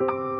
you